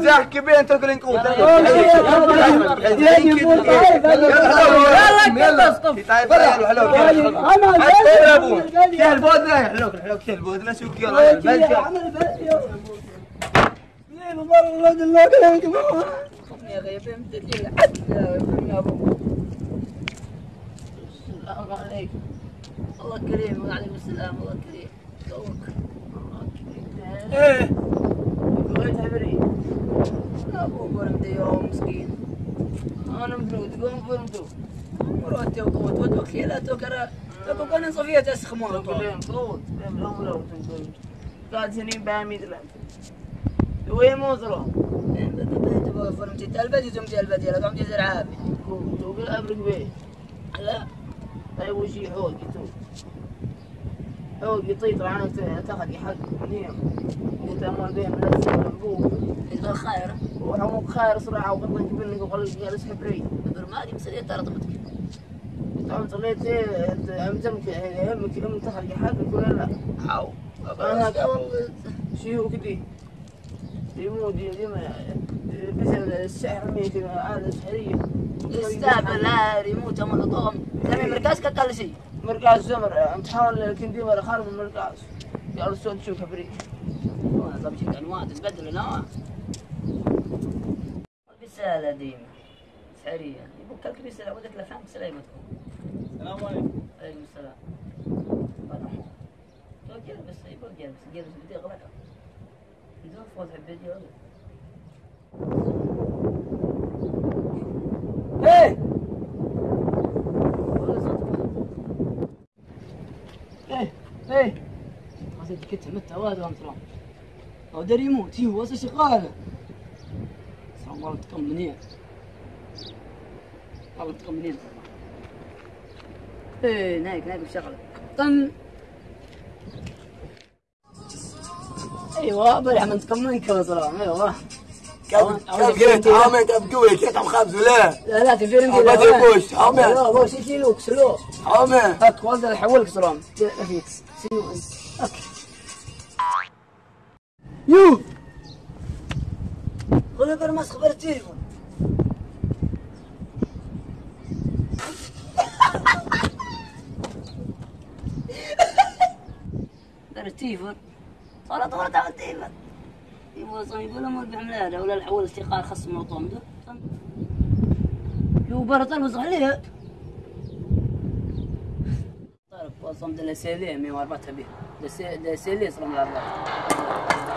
زحك بين السلام عليكم الله كريم وعليكم السلام الله كريم توك إيه بغيت عبري ابو برمدي يوم مسكين أنا مفروض قوم فرمتو مراتي وقوت وتوكيلات وكرا تكو كان صفية تسخمون كلهم قوت لهم لو تنقل قاعد سنين بعميد لهم وين موصلوا فرمتي تلبدي تمتي البدي لا قمتي زرعابي تقول ابرك بيه لا هاي وشي حوق تو حوق يطيط عنك تاخذ حق نيم وتأمل بين من الزمن يقول خير. وحموك خير صراحة وقضي جبنك وقال جالس حبري برمادي مسألة ترى طمتك طبعا صليت إيه انت امتمك يهمك أم تخرج حقك ولا لا؟ عاو أنا شيوخ دي يموت ديما بسبب السحر ميت عادة سحرية استهبل لا ريموت ام الطوم تمام مركز كقل شيء مركز زمر امتحان لكن ديما خارج من المركز قالوا الصوت شوف كبري. وأنا طب شكل انواع تتبدل انواع بسالة ديما سحرية يبقى لك بسالة ودك لفهم سلامة السلام عليكم. عليكم السلام. تو جلبس يبقى جلبس جلبس بدي غلقة بدون فوز حبيتي ولا إيه ولا صوتك إيه إيه هذا كنت مت واد وام ترى هو دار يموت هو واسه شغاله سلام والله تكم منين والله تكم منين إيه نايك نايك بشغله طن. أيوه بريح من تكم منك يا سلام أيوه كيف كيف عامل كيف قوي كيف عم ولا؟ لا لا تفيرن ما تبوش عامل لا بوش يشيلوك سلو عامل هات والد يحولك سلام فيك. سيو أوكي يو! ولا برمس خبر التليفون. بر صار طول تاع التليفون. يبغى صار يقول لهم ربح ملاله ولا الحول استقال خصم وطم يو برا طلب عليه طلب وصم دلا سيليه 104 به دلا سيليه صرم 104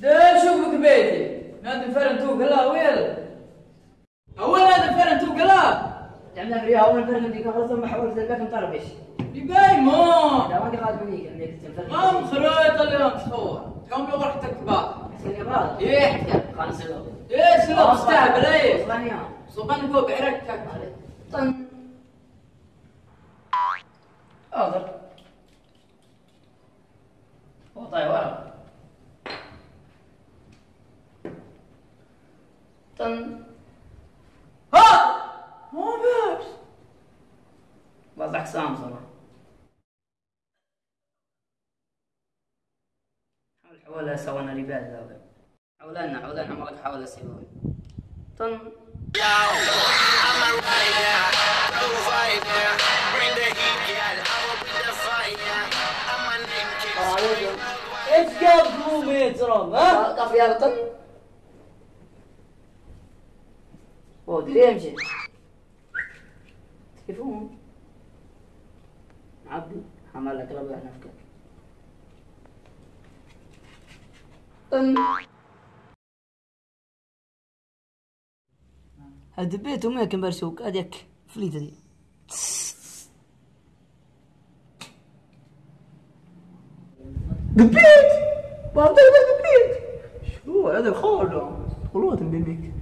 ده شوفك بيتي نادي فرن تو قلا ويل اول نادي فرن تو قلا تعملها في ريها اول فرق ديك خلص ما حاولت الباك مطرب إيش يباي ما لا ما خالد منيك انك تنفرق قام خريطة اليوم تصور يوم يروح تكتبات حسين يا بعض إيه خان سلو إيه سلو تستهبل إيه صبان فوق عركتك طن طن ها! ما بس وضعك سام صراحة. حاول حاول سوينا رباد ذا حاولنا حاولنا ما حاول أسوي طن إيش قابكم يا ترى ها؟ طف يا طن ودري امشي كيفهم عبد حملك ربع نفكك طن هاد بيت وما كان برسوك هذيك فليتة دي دبيت بعطيك دبيت شو هذا خالد والله تنبيك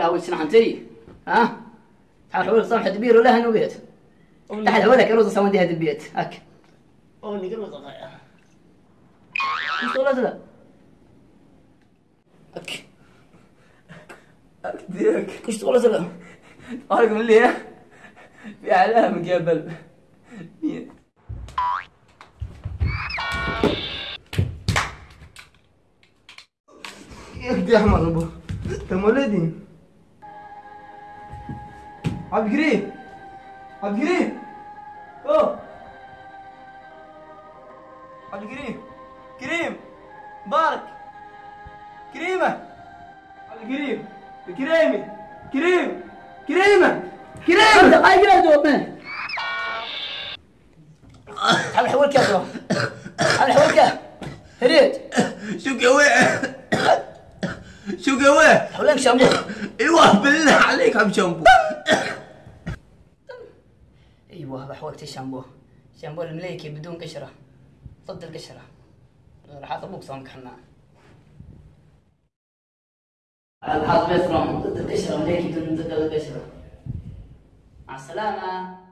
كل علاوي سنحنتي ها؟ تعال حول صفحة دبير ولا هنو بيت تعال حولك روز سوون دي هذا البيت. هك أوني قبل صغير مش ولا لا هك أكديك كش ولا لا أرقم اللي في علامة قبل. مين يا أحمر أبو. تم ولدي عبد الكريم عبد الكريم أوه عبد الكريم كريم مبارك كريمة عبد الكريم كريمي كريم كريمة كريمة هاي قاعد من تعال حولك يا ترى تعال حولك هريت شو قوي شو قوي حولك شامبو أيوه بالله عليك عم شامبو بحولك الشامبو شامبو المليكي بدون قشرة ضد القشرة راح اطبق صومك حنا الحظ بيفرم ضد القشرة مليكي بدون ضد القشرة مع السلامة.